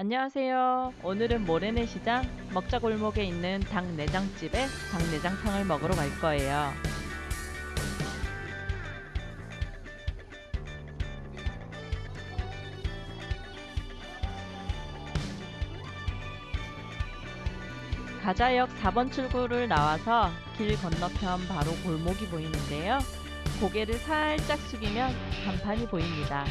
안녕하세요. 오늘은 모래내 시장 먹자골목에 있는 닭 내장집에 닭 내장탕을 먹으러 갈 거예요. 가자역 4번 출구를 나와서 길 건너편 바로 골목이 보이는데요. 고개를 살짝 숙이면 간판이 보입니다.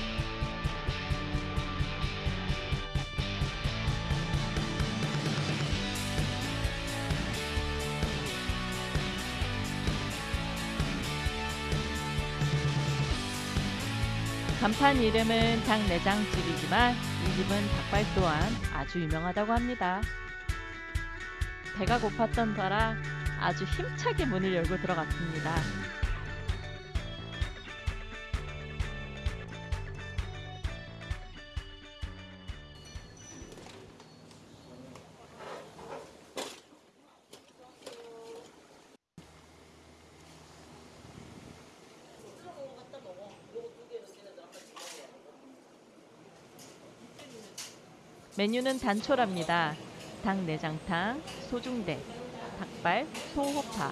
간판 이름은 닭내장집이지만 이 집은 닭발 또한 아주 유명하다고 합니다. 배가 고팠던 터라 아주 힘차게 문을 열고 들어갔습니다. 메뉴는 단촐합니다. 닭 내장탕, 소중대, 닭발, 소호파.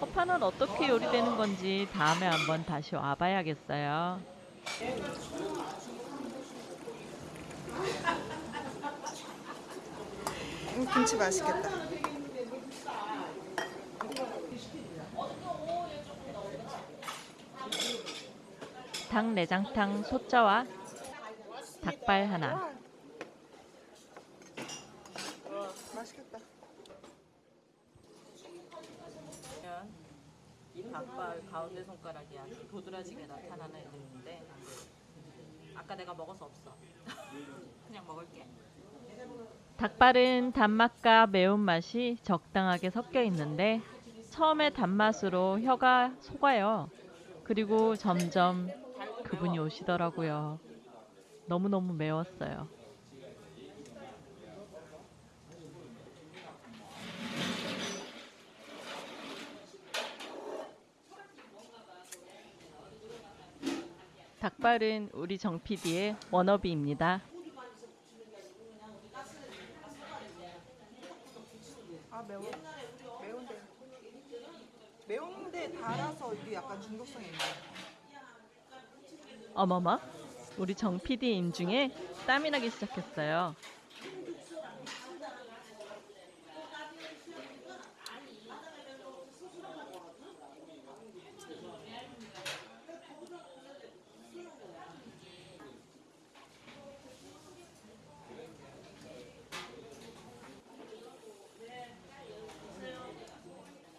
호파는 어떻게 요리되는 건지 다음에 한번 다시 와봐야겠어요. 음, 김치 맛있겠다. 닭 내장탕 소자와 닭발 하나. 와. 맛있겠다. 보면 이 닭발 가운데 손가락이 아주 도드라지게 나타나는 애들인데 아까 내가 먹어서 없어 그냥 먹을게 닭발은 단맛과 매운맛이 적당하게 섞여 있는데 처음에 단맛으로 혀가 속아요. 그리고 점점 그분이 오시더라고요. 너무너무 매웠어요. 닭발은 우리 정 PD의 워너비입니다. 아 매워. 매운데. 매운데 달아서 이게 약간 중독성이 있네. 어머머, 우리 정 PD 인중에 땀이 나기 시작했어요.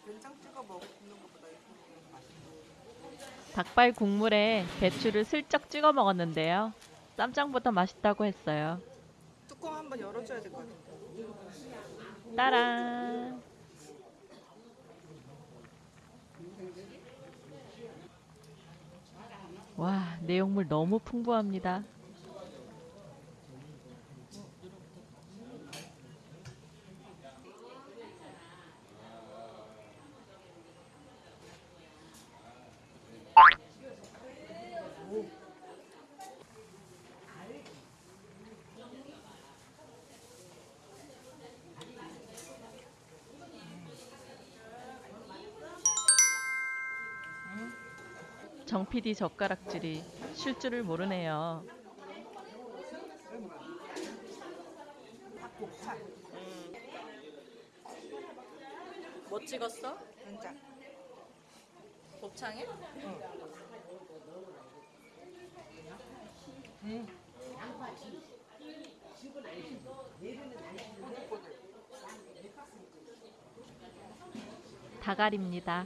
된장 찍어 먹는 것보다 이렇게 맛있네. 닭발 국물에 배추를 슬쩍 찍어 먹었는데요. 쌈장보다 맛있다고 했어요. 뚜껑 한번 열어줘야 될 것 같아. 따란. 와, 내용물 너무 풍부합니다. 정 PD 젓가락질이 쉴 줄을 모르네요. 닭곱창. 뭐 찍었어? 된장. 곱창에? 다갈입니다.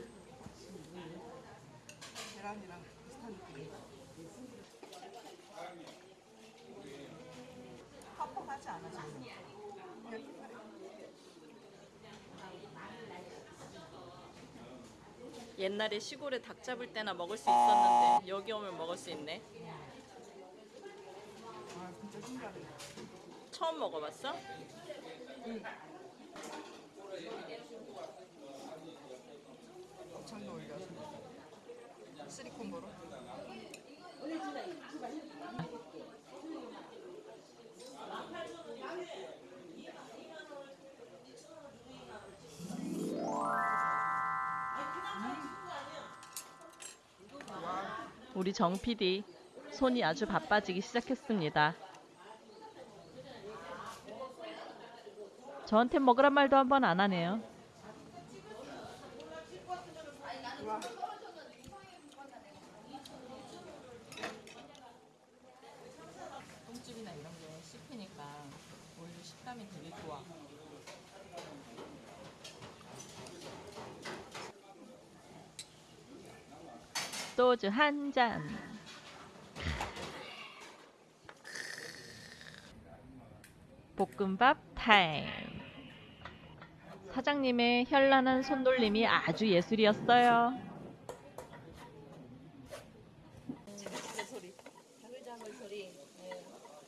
계란이랑 비슷한 느낌. 퍽퍽하지 않아 지금. 그냥 퍽퍽해. 옛날에 시골에 닭 잡을 때나 먹을 수 있었는데 여기 오면 먹을 수 있네. 처음 먹어봤어? 곱 우리 정 PD 손이 아주 바빠지기 시작했습니다. 저한테 먹으란 말도 한 번 안 하네요. 똥집이나 이런 게 씹히니까 오히려 식감이 되게 좋아. 소주 한 잔. 볶음밥 타임. 사장님의 현란한 손놀림이 아주 예술이었어요.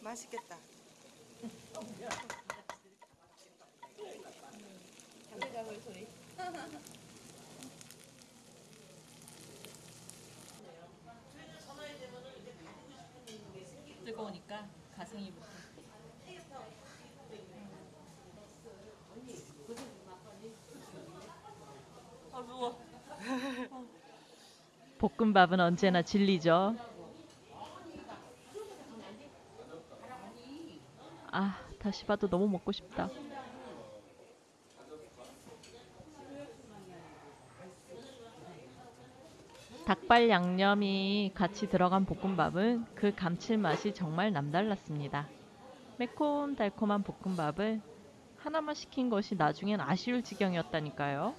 맛있겠다. 뜨거우니까 가생이 붙어. 아 누워. 볶음밥은 언제나 진리죠. 아, 다시 봐도 너무 먹고 싶다. 닭발 양념이 같이 들어간 볶음밥은 그 감칠맛이 정말 남달랐습니다. 매콤달콤한 볶음밥을 하나만 시킨 것이 나중엔 아쉬울 지경이었다니까요.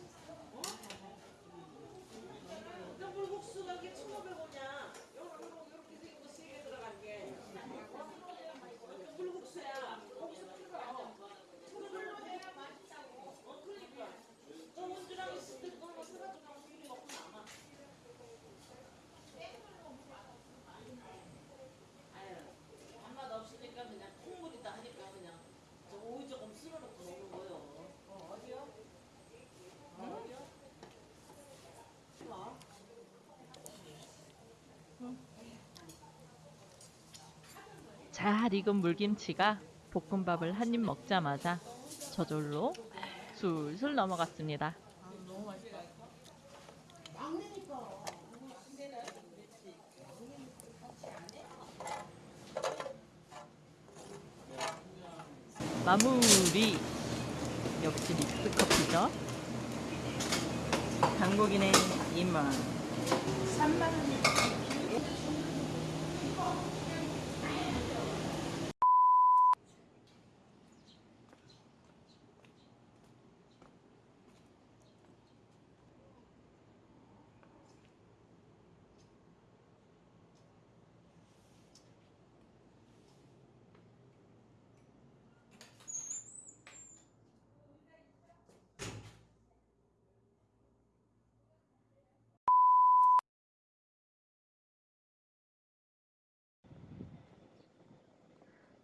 잘 익은 물김치가 볶음밥을 한 입 먹자마자 저절로 술술 넘어갔습니다. 마무리 역시 믹스 커피죠. 한국인의 입맛.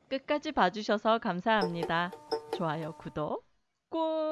끝까지 봐주셔서 감사합니다. 좋아요, 구독 꼭